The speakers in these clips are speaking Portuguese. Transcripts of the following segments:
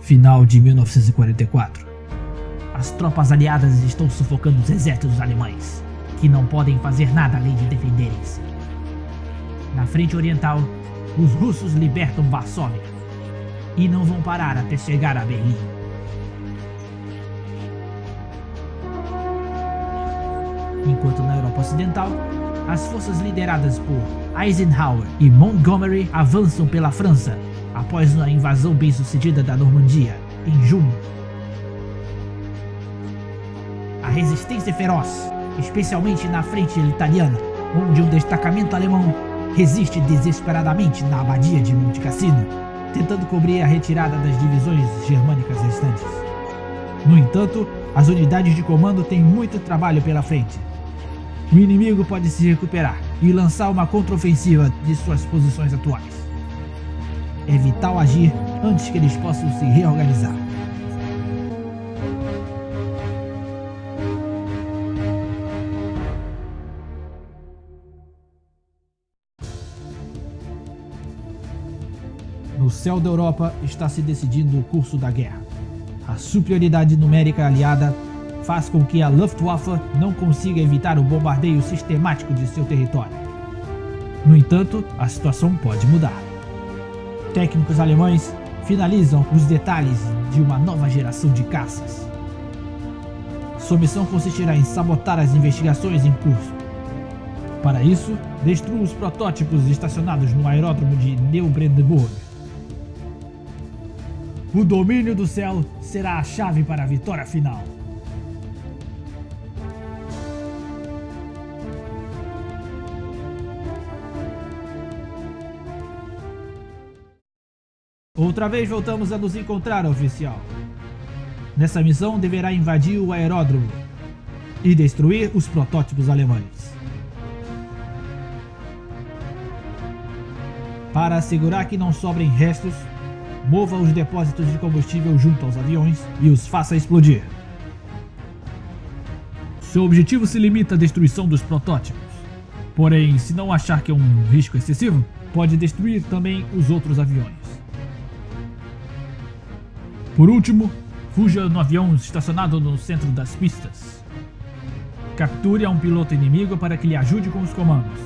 Final de 1944. As tropas aliadas estão sufocando os exércitos alemães, que não podem fazer nada além de defenderem-se. Na frente oriental, os russos libertam Varsóvia e não vão parar até chegar a Berlim. Enquanto na Europa Ocidental, as forças lideradas por Eisenhower e Montgomery avançam pela França após uma invasão bem-sucedida da Normandia, em junho. A resistência é feroz, especialmente na frente italiana, onde um destacamento alemão resiste desesperadamente na abadia de Monte Cassino, tentando cobrir a retirada das divisões germânicas restantes. No entanto, as unidades de comando têm muito trabalho pela frente. O inimigo pode se recuperar e lançar uma contraofensiva de suas posições atuais. É vital agir antes que eles possam se reorganizar. No céu da Europa está se decidindo o curso da guerra. A superioridade numérica aliada faz com que a Luftwaffe não consiga evitar o bombardeio sistemático de seu território. No entanto, a situação pode mudar. Técnicos alemães finalizam os detalhes de uma nova geração de caças. Sua missão consistirá em sabotar as investigações em curso. Para isso, destrua os protótipos estacionados no aeródromo de Neubrandenburg. O domínio do céu será a chave para a vitória final. Outra vez voltamos a nos encontrar, oficial. Nessa missão deverá invadir o aeródromo e destruir os protótipos alemães. Para assegurar que não sobrem restos, mova os depósitos de combustível junto aos aviões e os faça explodir. Seu objetivo se limita à destruição dos protótipos. Porém, se não achar que é um risco excessivo, pode destruir também os outros aviões. Por último, fuja no avião estacionado no centro das pistas. Capture a um piloto inimigo para que lhe ajude com os comandos.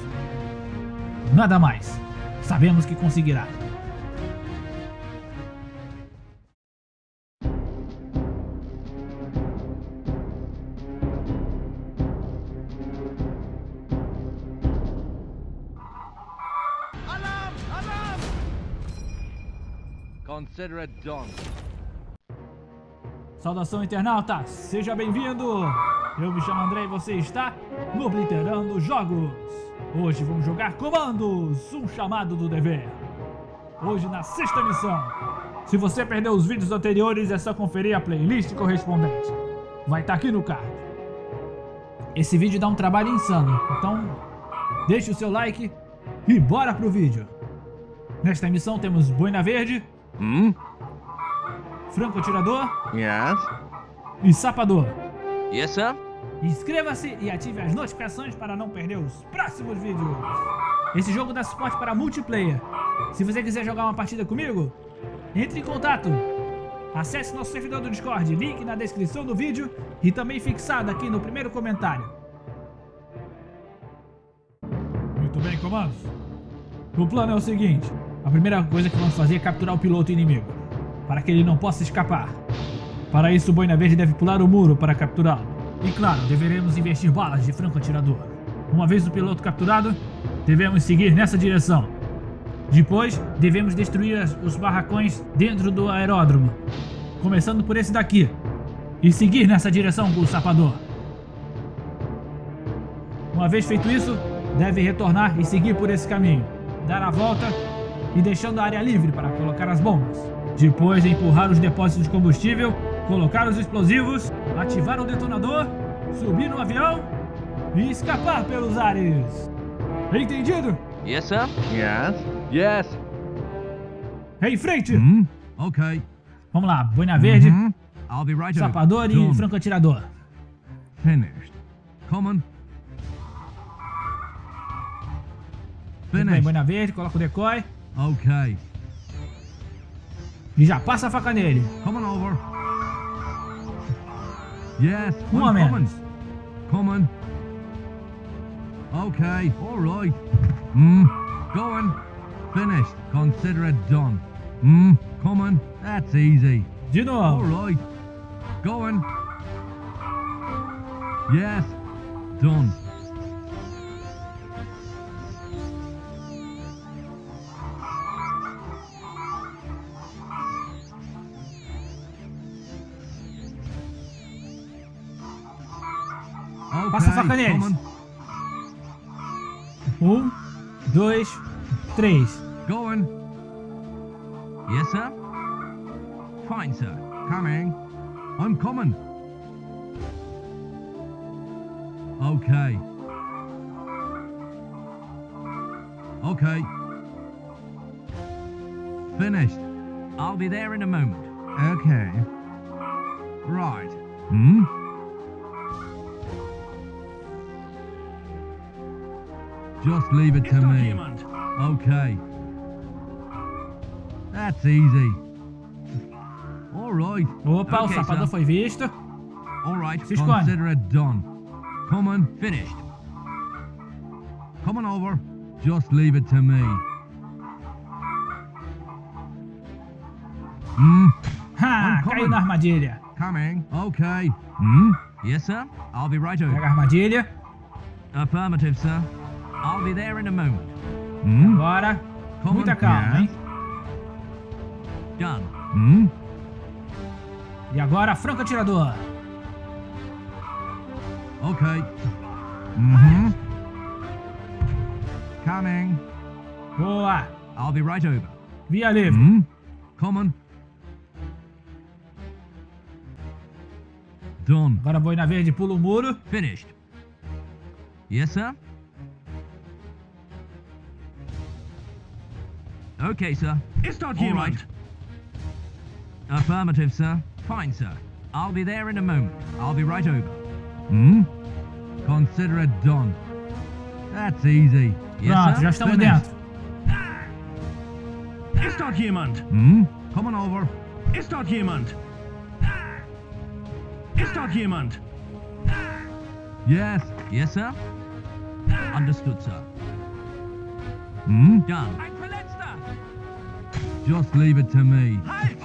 Nada mais. Sabemos que conseguirá. Consider it done. Saudação internauta, seja bem-vindo! Eu me chamo André e você está no Obliterando Jogos. Hoje vamos jogar Comandos, um chamado do dever. Hoje na sexta missão. Se você perdeu os vídeos anteriores é só conferir a playlist correspondente. Vai estar tá aqui no card. Esse vídeo dá um trabalho insano, então deixe o seu like e bora pro vídeo. Nesta missão temos Boina Verde, Hmm? Franco Atirador Yes? e Sapador. Yes, sir? Inscreva-se e ative as notificações para não perder os próximos vídeos. Esse jogo dá suporte para multiplayer. Se você quiser jogar uma partida comigo, entre em contato. Acesse nosso servidor do Discord, link na descrição do vídeo e também fixado aqui no primeiro comentário. Muito bem, comandos. O plano é o seguinte. A primeira coisa que vamos fazer é capturar o piloto inimigo, para que ele não possa escapar. Para isso, o Boina Verde deve pular o muro para capturá-lo. E claro, deveremos investir balas de franco-atirador. Uma vez o piloto capturado, devemos seguir nessa direção. Depois, devemos destruir os barracões dentro do aeródromo, começando por esse daqui, e seguir nessa direção com o sapador. Uma vez feito isso, deve retornar e seguir por esse caminho, dar a volta e deixando a área livre para colocar as bombas. Depois de empurrar os depósitos de combustível, colocar os explosivos, ativar o detonador, subir no avião e escapar pelos ares. Entendido? Yes, sir? Yes? Yes. Em frente! Hmm? Okay. Vamos lá, boina verde, Mhm. I'll be right over. sapador e Done. franco-atirador. Finished. Common. Muito bem, Finished. boina verde, coloca o decoy. Okay. E já ah, passa a faca nele. Coming over. Yes, come I'm a coming. menos. Okay, all right. Hmm, going. Finished. Consider it done. Mm. Come on. That's easy. De All novo. right. Going. Yes. Done. Passa a faca neles. Um, dois, três. Going. Yes, sir. Fine, sir. Coming. I'm coming. Okay. Okay. Finished. I'll be there in a moment. Okay. Right. Hmm? Just leave it to me. Okay. That's easy. All right. Opa, o Okay, sapador sir. foi visto. All right. Consider it done. Coming. Finished. Coming over. Just leave it to me. Hmm. Ha, I'm caiu coming. na armadilha. Coming. Okay. Hmm. Yes, sir. I'll be right over. Pega a armadilha. Affirmative, sir. I'll be there in a moment. Hmm. Agora, Coming. muita calma, hein? Done. Hmm. E agora, franco atirador. Okay. Mm-hmm. Coming. Boa. I'll be right over. Via livre. Hmm. Coming. Done. Agora boina verde pula o muro. Finished. Yes, sir. Okay, sir. Ist dort All jemand? right. Affirmative, sir. Fine, sir. I'll be there in a moment. I'll be right over. Hmm? Consider it done. That's easy. Yes, Pronto, sir. Finished. dentro. Ist dort jemand? Hmm? Coming over. Ist dort jemand? Ist dort jemand? Yes. Yes, sir. Understood, sir. Hmm? Done. Ein Verletzter! Just leave it to me. Halt!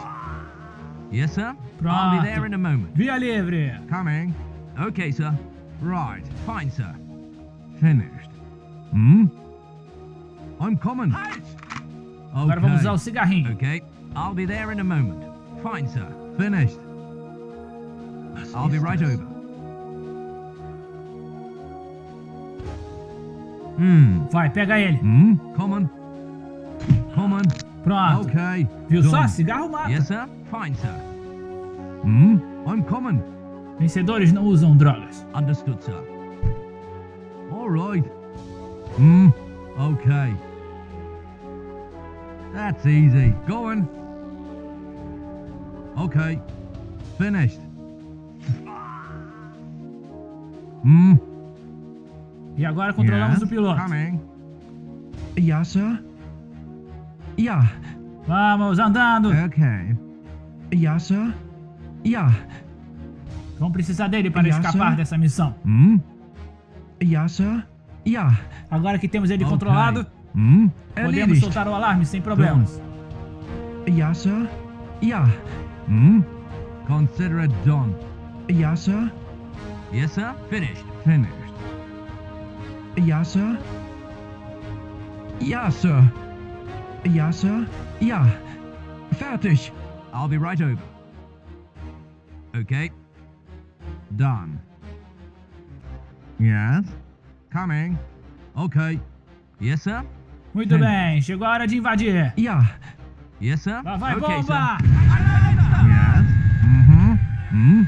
Yes, sir. I'll be there in a moment. Via livre. Coming. Okay, sir. Right. Fine, sir. Finished. Hmm? I'm coming. Halt! Agora vamos usar o Okay. cigarrinho. Okay. I'll be there in a moment. Fine, sir. Finished. Was I'll be right over. Hmm. Vai, pega ele. Hmm? Coming. Coming. Pronto. Okay. Viu só? Done. Cigarro mata. Yes, sir. Fine, sir. Hmm? I'm coming. Vencedores não usam drogas. Understood, sir. All right. Hmm. Okay. That's easy. Going. Okay. Finished. Hmm. E agora controlamos Yes. o piloto. Coming. Ja, Sir? Ja. Vamos andando. Okay. Ja, Sir? Ja. Vamos precisar dele para Ja, escapar sir. dessa missão. Hmm. Ja, Sir? Ja. Agora que temos ele Okay. controlado, Hmm. podemos Erledigt. soltar o alarme sem problemas. Ja, Sir? Ja. Hmm. Consider it done. Ja, Sir? Yes, sir. Finished. Finished. Ja, Sir? Ja, Sir. Ja, Sir? Ja. Fertig. I'll be right over. Okay. Done. Yes. Coming. Okay. Yes, sir. Muito Sim. bem, chegou a hora de invadir. Ja. Yes, sir. Lá vai, okay, bomba! sir. Yes. Mm-hmm. Hmm.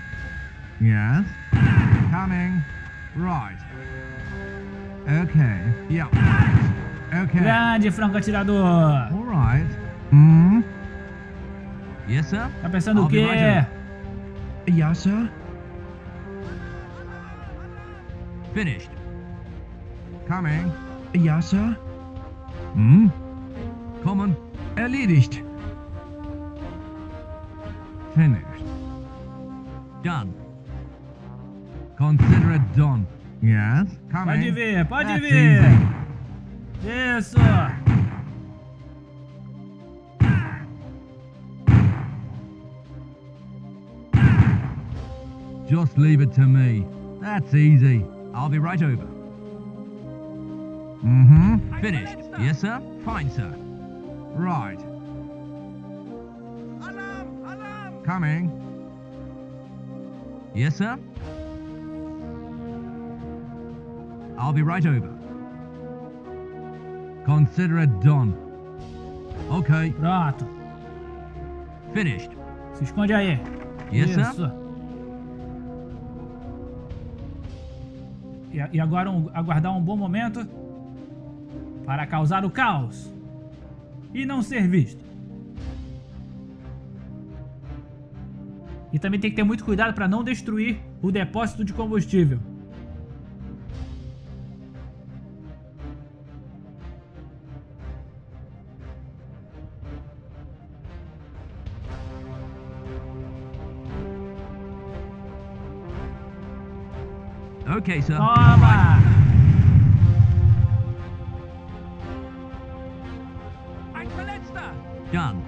Yes. Coming. Right. Okay. Yeah. Okay. Grande franco atirador. All right. Hmm. Yes, sir. Tá pensando I'll o quê? right Ja, Sir? Finished. Coming. Ja, Sir? Hmm. Coming. Erledigt. Finished. Done. Consider it done. Yes, coming. Pode vir, pode That's vir. easy. Isso. Just leave it to me. That's easy. I'll be right over. Mm-hmm. Finished. Yes, sir. Fine, sir. Right. Alarm! Alarm! Coming. Yes, sir. I'll be right over. Consider it done. Okay. Pronto. Finished. Se esconde aí. Yes, Isso. sir. E, e agora um- aguardar um bom momento para causar o caos e não ser visto. E também tem que ter muito cuidado para não destruir o depósito de combustível. Okay, sir. Toma! Done.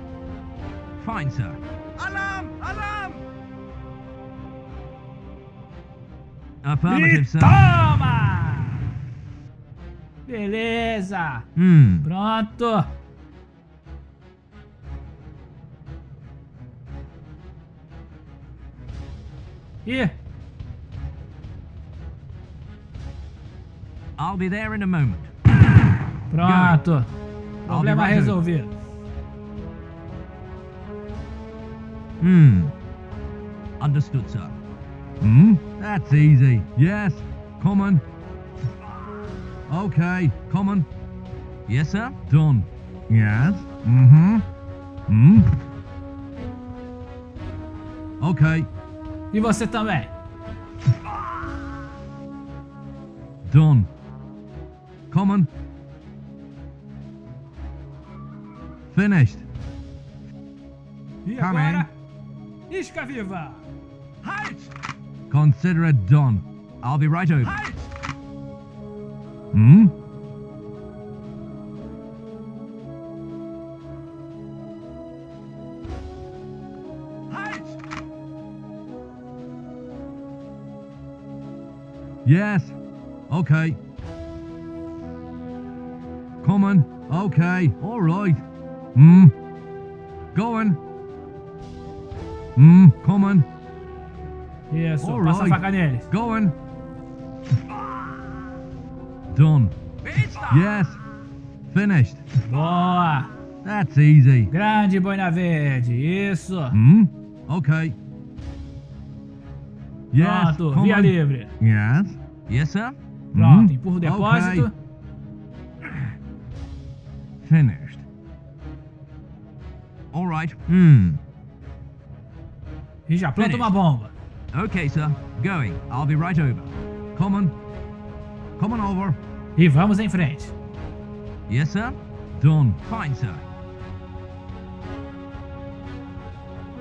Fine, sir. Alarm! Alarm! Affirmative, E sir. toma! Beleza! Hmm. Pronto! E I'll be there in a moment. pronto! Problema right resolvido. Hmm. Understood, sir. Hmm? That's easy. Yes. Coming. Okay. Coming. Yes, sir. Done. Yes. Mm-hmm. Hmm. Okay. E você também. Done. Coming. Finished. E Come agora? Isca viva! Halt! Consider it done. I'll be right over. Halt! Hmm? Halt! Yes. Okay. Okay. All right. Hmm. Going. Hmm. Coming. Isso, All passa a right. faca neles. Going. Done. Yes. Finished. Boa! That's easy. Grande boina verde, isso! Hmm. Okay. Yes. Pronto, via livre. Yes. Yes, sir. Pronto, Hmm. empurra o depósito. Finished. All right. Hmm. E já planta Finished. uma bomba. Okay, sir. Going. I'll be right over. Come on. Come on over. E vamos em frente. Yes, sir. Done. Fine, sir.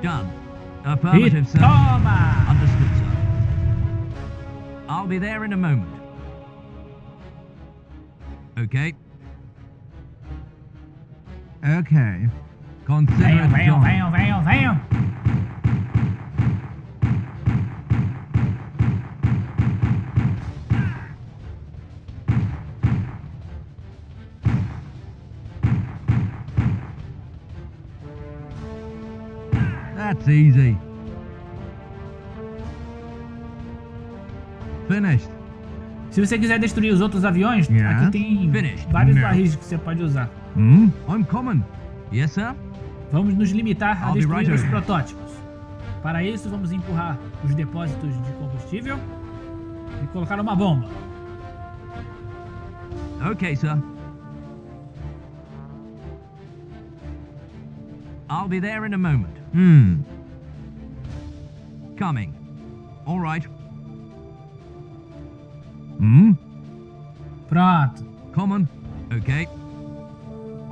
Done. Affirmative, sir. toma! Understood, sir. I'll be there in a moment. Okay. Okay. Consider Venham, venham, venham, venham, venham! That's easy. Finished. Se você quiser destruir os outros aviões, Yes. aqui tem Finished. vários barris que você pode usar. Hmm? I'm coming. Yes, sir. Vamos nos limitar a I'll destruir right os protótipos. Para isso, vamos empurrar os depósitos de combustível e colocar uma bomba. Okay, sir. I'll be there in a moment. Hmm. Coming. All right. Hmm? Pronto. Coming. Okay.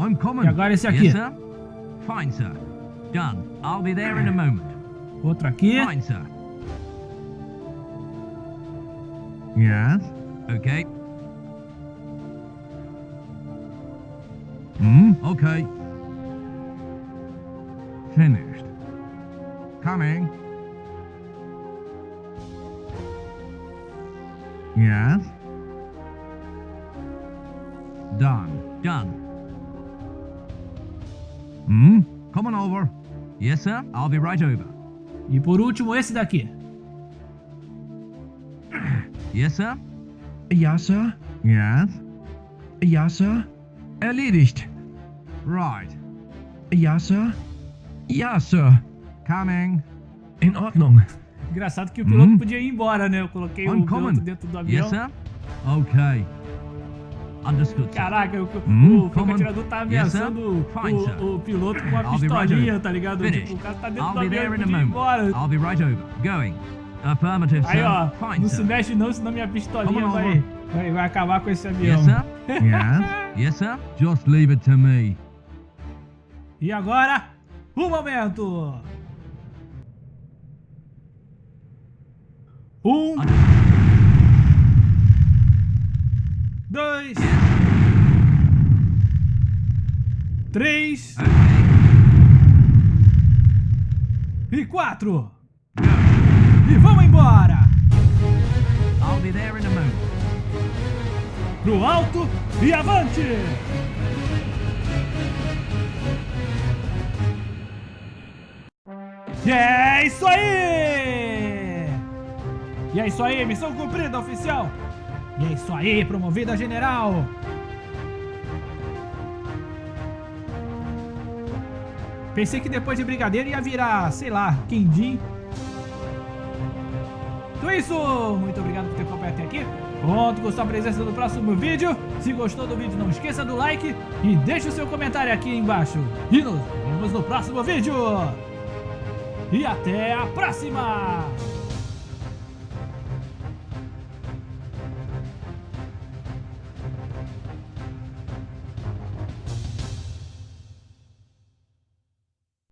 I'm coming. E agora esse aqui. Yes, sir. Fine, sir. Done. I'll be there in a moment. Outro aqui. Fine, sir. Yes? Okay. Hmm? Okay. Finished. Coming. Yes? Yes, sir. I'll be right over. E por último, esse daqui. Yes, sir. Ja, Sir? Yes. Ja, Sir? Erledigt. Right. Ja, Sir? Ja, Sir. Coming. In Ordnung. Engraçado que o piloto Hum. podia ir embora, né? Eu coloquei o Uncommon. piloto dentro do avião. Yes, sir. Okay. Caraca, o, Hum, o on. atirador tá Yes, ameaçando Fine, o, o piloto com right pistolinha, tá ligado? Tipo, o cara tá dentro I'll do avião e a ir embora. I'll be right over. Going. Affirmative, Aí, ó, Fine, não se mexe não, senão minha pistolinha on vai, vai, vai acabar com esse avião. Yes, sir. Yes? Yes, sir. Just leave it to me. E agora, o momento! Um, dois, três e quatro. E vamos embora! I'll be there in a moment. Pro alto e avante! E é isso aí! E é isso aí, missão cumprida, oficial! E é isso aí, promovida general! Pensei que depois de brigadeiro ia virar, sei lá, quindim. Então é isso! Muito obrigado por ter acompanhado até aqui. Conto com sua presença no próximo vídeo. Se gostou do vídeo, não esqueça do like e deixe o seu comentário aqui embaixo. E nos vemos no próximo vídeo. E até a próxima!